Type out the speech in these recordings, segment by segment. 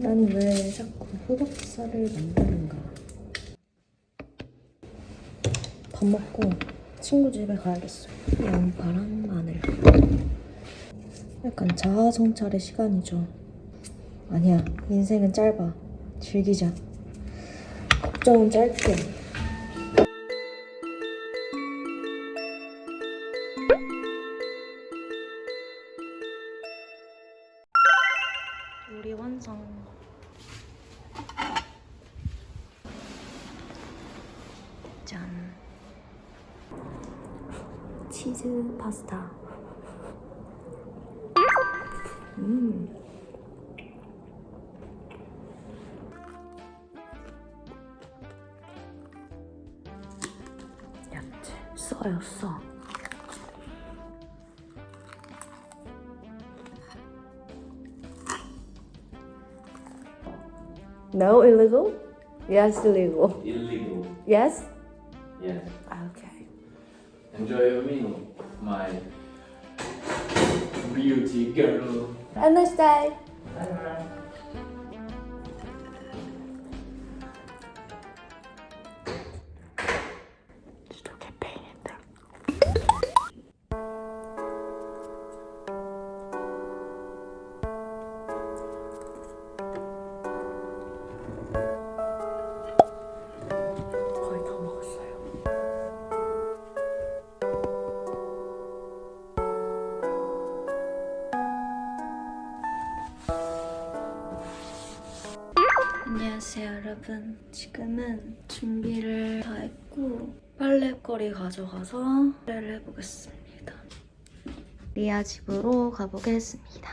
난 왜 자꾸 호박살을 만드는가? 밥 먹고 친구 집에 가야겠어요. 양파랑 마늘. 약간 자아 성찰의 시간이죠. 아니야, 인생은 짧아. 즐기자. 걱정은 짧게. 짠. 치즈 파스타. 음. 야채 써요 써. No illegal? Yes illegal. Illegal. Yes? Yes. Okay. Enjoy your meal, my beauty girl. Have a nice day. 진짜 안녕하세요 여러분. 지금은 준비를 다 했고 빨래거리 가져가서 빨래를 해보겠습니다. 리아 집으로 가보겠습니다.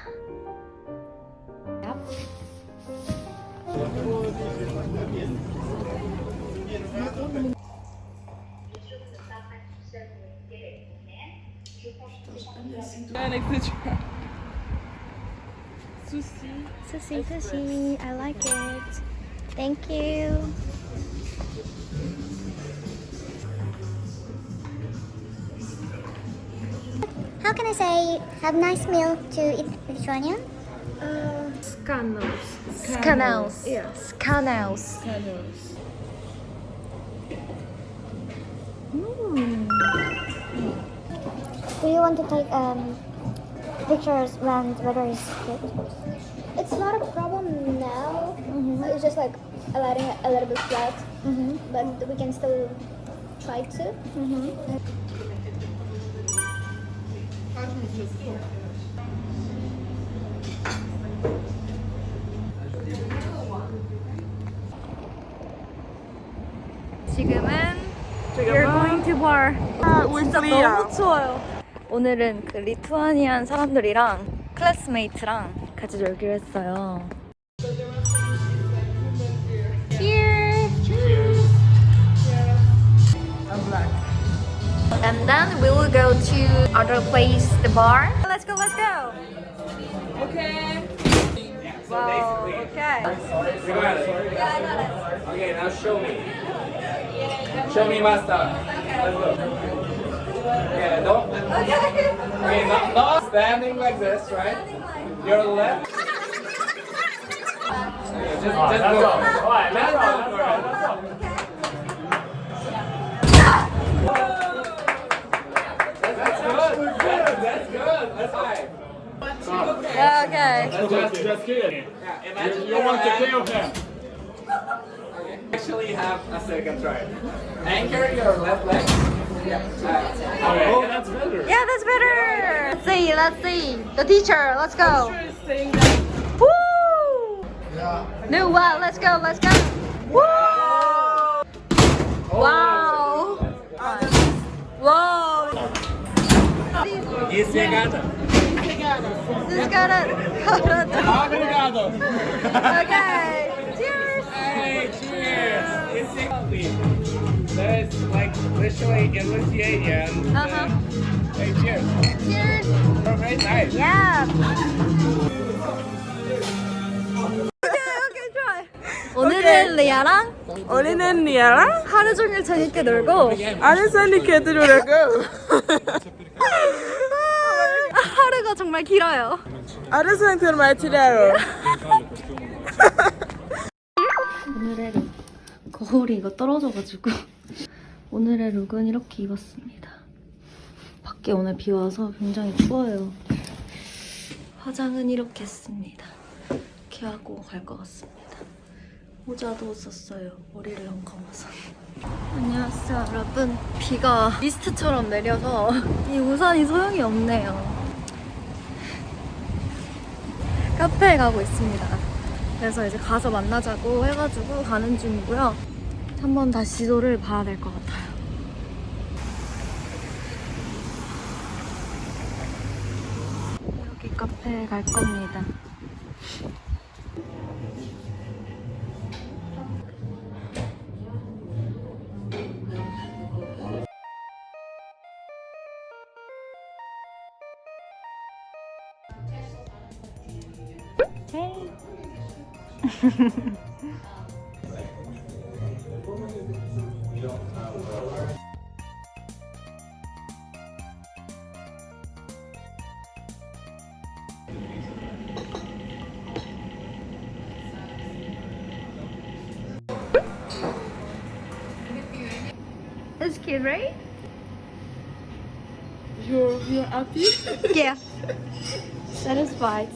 Sushi, sushi, I like it. Thank you. How can I say have nice meal to eat Mediterranean? Scanals. Canals. Yeah. Canals. Scanals. Do you want to take um, pictures when the weather is good? It's not a problem. It's just like letting it a little bit flat, but we can still try to. 지금은 We're going to bar. 아, 진짜 너무 추워요. 오늘은 그 리투아니안 사람들이랑 클래스메이트랑 같이 놀기로 했어요. And then we will go to other place, the bar. Let's go, let's go. Okay. Wow, okay. You got it. Yeah, I got it. Okay, now show me. Show me my stuff. Let's go. Yeah, don't. Okay, not, not standing like this, right? Your left. Okay, just, just go. Let's go. That's, that's good. That's high. Yeah, okay. That's just, Just kidding. yeah, imagine You your want to kill him. Actually have a second try. Anchor your left leg. Yeah. Uh, Oh, that's better. Yeah, that's better. Let's see, let's see. The teacher, let's go. Woo! No, wow, let's go, let's go. Woo! Wow. This got it. Obrigado. Okay. Cheers. Hey, cheers. It's That's like literally in Lithuanian. Uh-huh. Hey, cheers. Cheers. Oh, very nice. Yeah. 오늘은 리아랑 우리는 리아랑 하루 종일 재밌게 놀고 아르사니 개들으라고 하루가 정말 길어요. 아르사니 들 말티라로 오늘의 룩. 거울이 이거 떨어져가지고 오늘의 룩은 이렇게 입었습니다. 밖에 오늘 비 와서 굉장히 추워요. 화장은 이렇게 했습니다. 이렇게 하고 갈 것 같습니다. 모자도 썼어요. 머리를 너무 감아서. 안녕하세요, 여러분. 비가 미스트처럼 내려서 이 우산이 소용이 없네요. 카페에 가고 있습니다. 그래서 이제 가서 만나자고 해가지고 가는 중이고요. 한번 다시 지도를 봐야 될 것 같아요. 여기 카페에 갈 겁니다. It's cute, right? You're, you're happy? Yeah. Satisfied.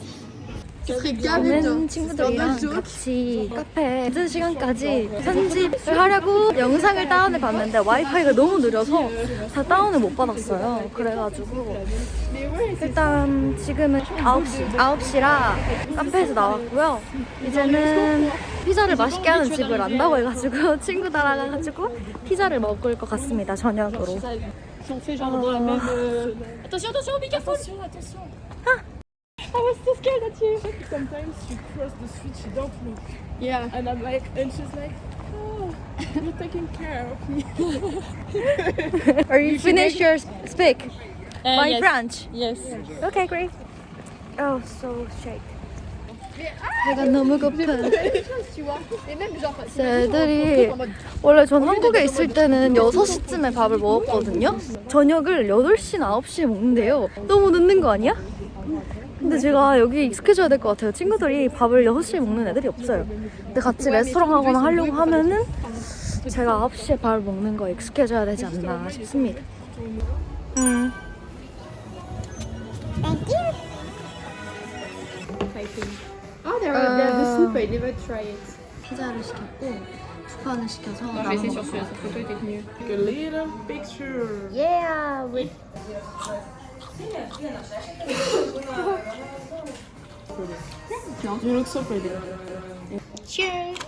저는 친구들이랑 같이 카페 늦은 시간까지 편집을 하려고 영상을 다운해 봤는데 와이파이가 너무 느려서 다 다운을 못 받았어요. 그래가지고 일단 지금은 9시, 9시라 카페에서 나왔고요. 이제는 피자를 맛있게 하는 집을 안다고 해가지고 친구 따라가가지고 피자를 먹을 것 같습니다. 저녁으로. Si I was so scared at you! Sometimes she cross the street, she don't look. Yeah. And I'm like, and she's like, oh, you're taking care of me. Are you finish your speak? My yes. French. Yes. Okay, great. Oh, so shake. 배가 너무 고파. 애들이 원래 전 한국에 있을 때는 6시쯤에 밥을 먹었거든요. 저녁을 8시나 9시에 먹는데요. 너무 늦는 거 아니야? 근데 제가 여기 익숙해져야 될 것 같아요. 친구들이 밥을 6시에 먹는 애들이 없어요. 근데 같이 레스토랑 하거나 하려고 하면은 제가 9시에 밥을 먹는 거에 익숙해져야 되지 않나 싶습니다. 음. Oh, they're, they're the soup. I never try it. 피자를 시켰고 두 판을 시켜서 나눠 cette photo était mieux. Like a little picture. Yeah, with You look so pretty. cheers.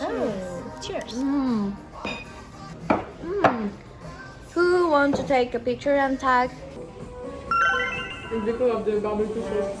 Oh, cheers. Mm. Mm. Who wants to take a picture and tag? The decor of the barbecue sauce.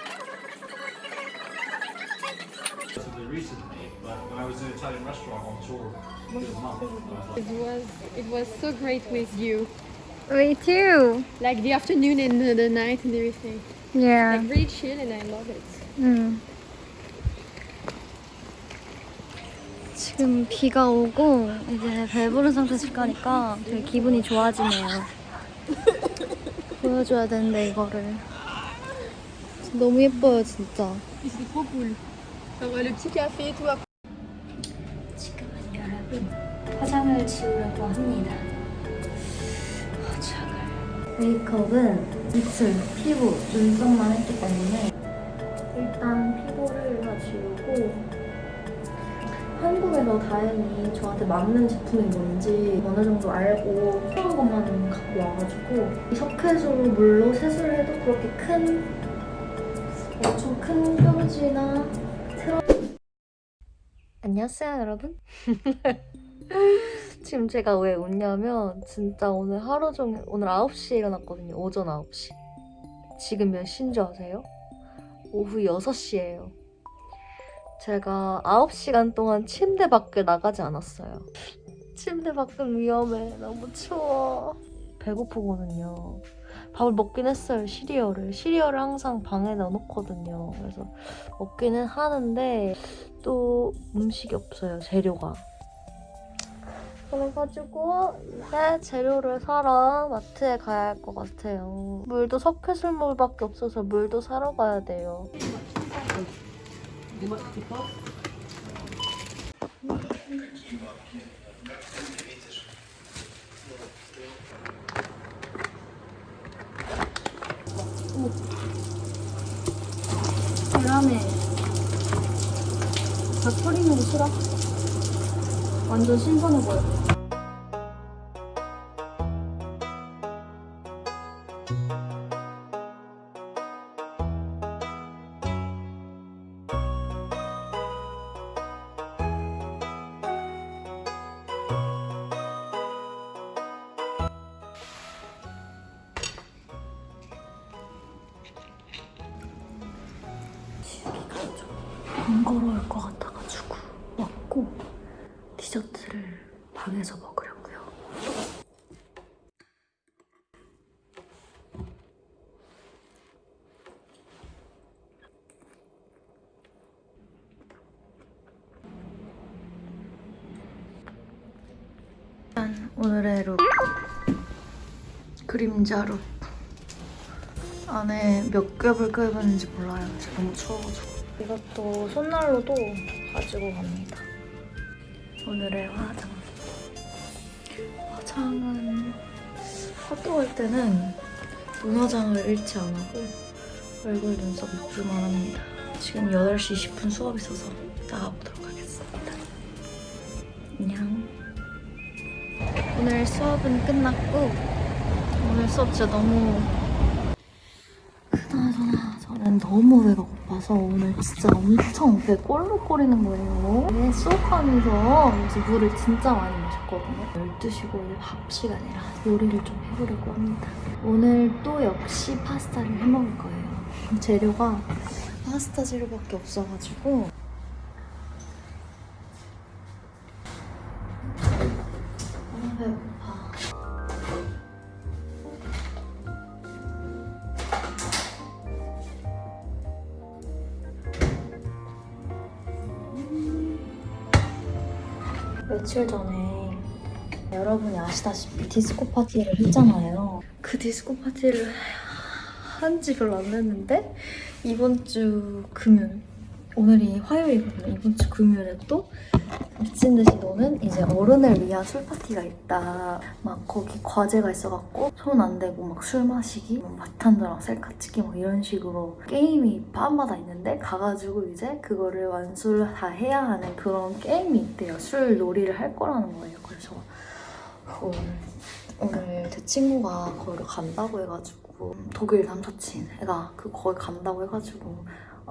relatively recently, but when I was in an Italian restaurant on tour was like, It was it was so great with you. Me too. Like the afternoon and the, the night and everything. Yeah. Like really chill and I love it. 음. 지금 비가 오고 이제 배부른 상태에서 집 가니까 되게 기분이 좋아지네요. 보여줘야 되는데 이거를 너무 예뻐요 진짜. C'est trop cool. Le petit café. 지금은 여러분 화장을 지우려고 합니다. 화장을. 메이크업은 입술, 피부, 눈썹만 했기 때문에 일단 피부를 다 지우고 한국에서 다행히 저한테 맞는 제품이 뭔지 어느 정도 알고 필요한 것만 갖고 와가지고 이 석회수로 물로 세수를 해도 그렇게 큰 엄청 큰 뾰루지나 안녕하세요 여러분 지금 제가 왜 웃냐면 진짜 오늘 하루 종일 오늘 9시에 일어났거든요 오전 9시 지금 몇 시인 줄 아세요? 오후 6시예요 제가 9시간 동안 침대 밖에 나가지 않았어요. 침대 밖은 위험해. 너무 추워. 배고프거든요. 밥을 먹긴 했어요, 시리얼을. 시리얼을 항상 방에 넣어놓거든요. 그래서 먹기는 하는데 또 음식이 없어요, 재료가. 그래가지고 이제 재료를 사러 마트에 가야 할 것 같아요. 물도 석회술물밖에 없어서 물도 사러 가야 돼요. 계란에 밥 뿌리는 거 싫어? 완전 신선해 보여. 디저트를 방에서 먹으려고요. 짠, 오늘의 룩 그림자 룩 안에 몇 겹을 껴입었는지 몰라요. 너무 추워가지고 이것도 손난로도 가지고 갑니다. 오늘의 화장. 화장은 갈 때는 눈화장을 잃지 안 하고 얼굴 눈썹 입술만 합니다. 지금 8시 10분 수업 있어서 나가보도록 하겠습니다. 안녕. 오늘 수업은 끝났고 오늘 수업 진짜 너무 그나저나 저는 너무 배가 고파 서 오늘 진짜 엄청 배 꼴록거리는 거예요. 네, 수업하면서 그래서 물을 진짜 많이 마셨거든요. 12시고 이제 밥 시간이라 요리를 좀 해보려고 합니다. 오늘 또 역시 파스타를 해먹을 거예요. 재료가 파스타 재료밖에 없어가지고 며칠 전에 여러분이 아시다시피 디스코 파티를 했잖아요. 그 디스코 파티를 한 지 별로 안 됐는데 이번 주 금요일 오늘이 화요일이거든요. 이번 주 금요일에 또 미친 듯이 노는 이제 어른을 위한 술 파티가 있다. 막 거기 과제가 있어갖고 손 안 대고 막 술 마시기, 뭐 바탄저랑 셀카 찍기 막 이런 식으로 게임이 밤마다 있는데 가가지고 이제 그거를 완수를 다 해야 하는 그런 게임이 있대요. 술 놀이를 할 거라는 거예요. 그래서 오늘 오늘 제 친구가 거기로 간다고 해가지고 독일 남사친 애가 그 거기 간다고 해가지고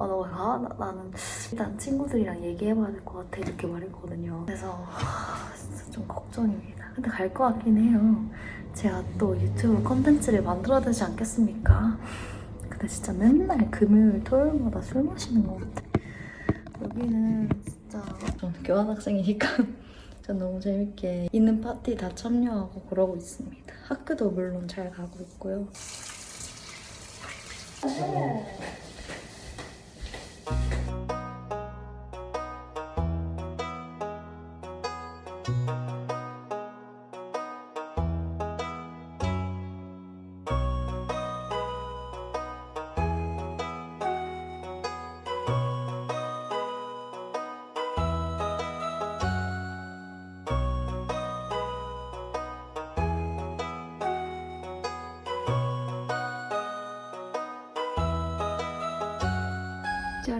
아, 너 가? 나, 나는 일단 친구들이랑 얘기해봐야 될 것 같아 이렇게 말했거든요. 그래서 하, 진짜 좀 걱정입니다. 근데 갈 것 같긴 해요. 제가 또 유튜브 컨텐츠를 만들어야 되지 않겠습니까? 근데 진짜 맨날 금요일, 토요일마다 술 마시는 것 같아. 여기는 진짜 저는 교환학생이니까 전 너무 재밌게 있는 파티 다 참여하고 그러고 있습니다. 학교도 물론 잘 가고 있고요. Thank you.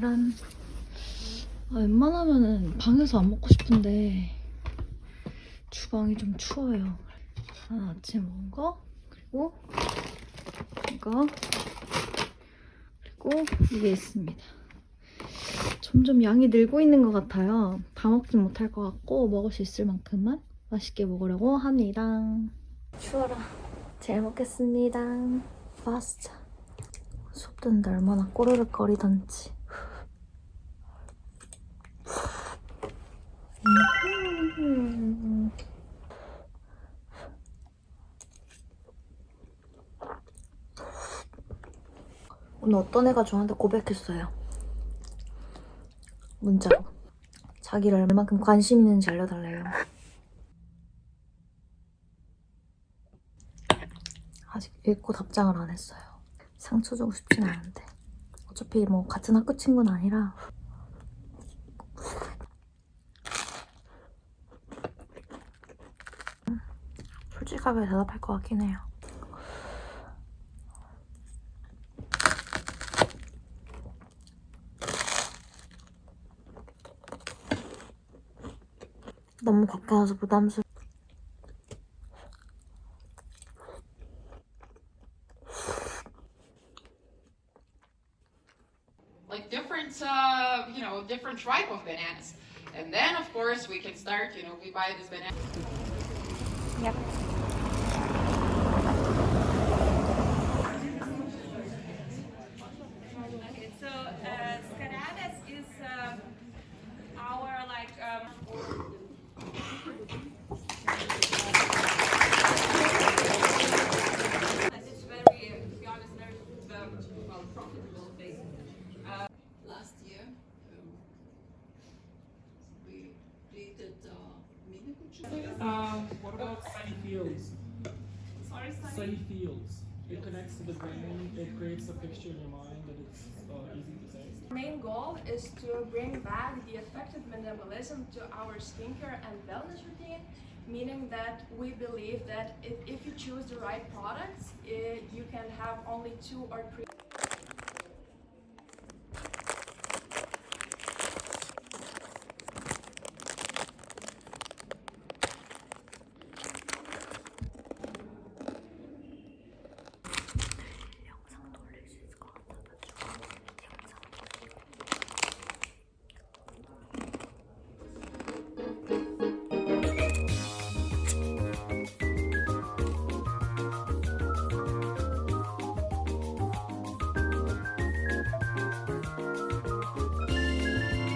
짜란. 아, 웬만하면은 방에서 안 먹고 싶은데 주방이 좀 추워요. 하나 아침에 먹은 거 그리고 이거 그리고 이게 있습니다. 점점 양이 늘고 있는 것 같아요. 다 먹진 못할 것 같고 먹을 수 있을 만큼만 맛있게 먹으려고 합니다. 추워라. 잘 먹겠습니다. 파스타. 수업 듣는데 얼마나 꼬르륵 거리던지. 오늘 어떤 애가 저한테 고백했어요. 문자로. 자기를 얼만큼 관심 있는지 알려달래요. 아직 읽고 답장을 안 했어요. 상처 주고 싶진 않은데. 어차피 뭐 같은 학교 친구는 아니라 음, 솔직하게 대답할 것 같긴 해요. 너무 가까워서 부담스러워. like different, uh, you know, different type of bananas. And then, of course, we can start, you know, we buy this banana. Okay, It connects to the brain. It creates a picture in your mind that it's uh, easy to say. main goal is to bring back the effective minimalism to our skincare and wellness routine, meaning that we believe that if, if you choose the right products, eh, you can have only two or three